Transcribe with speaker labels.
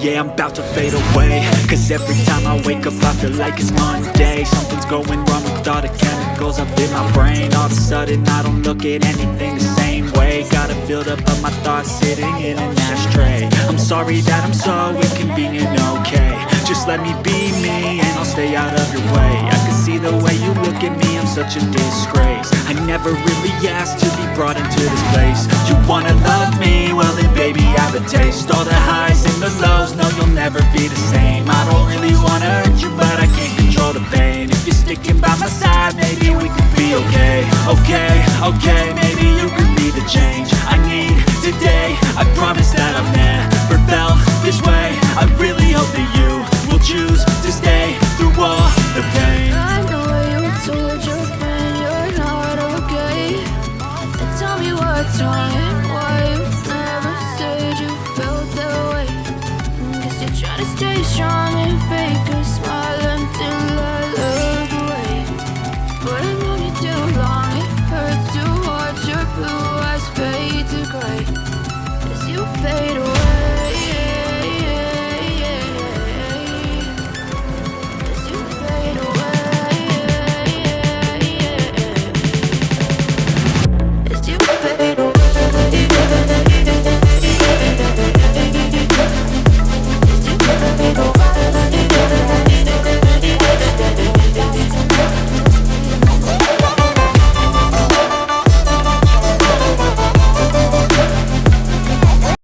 Speaker 1: yeah, I'm about to fade away. Cause every time I wake up I feel like it's Monday. Something's going wrong with all the chemicals up in my brain. All of a sudden I don't look at anything the same way. Gotta build up of my thoughts sitting in an ashtray. I'm sorry that I'm so inconvenient, okay. Just let me be me and I'll stay out of your way. I can see the way you look at me, I'm such a disgrace. I never really asked to be brought into this place. You wanna love me? Well then baby I have a taste. All the highs never be the same. I don't really wanna hurt you but I can't control the pain. If you're sticking by my side, maybe we could be okay. Okay, okay, maybe you could be the change I need today. I promise that I've never felt this way. I really hope that you will choose to stay through all the pain.
Speaker 2: I know you told your friend you're not okay. And tell me what's wrong Trying to stay strong and fake a smile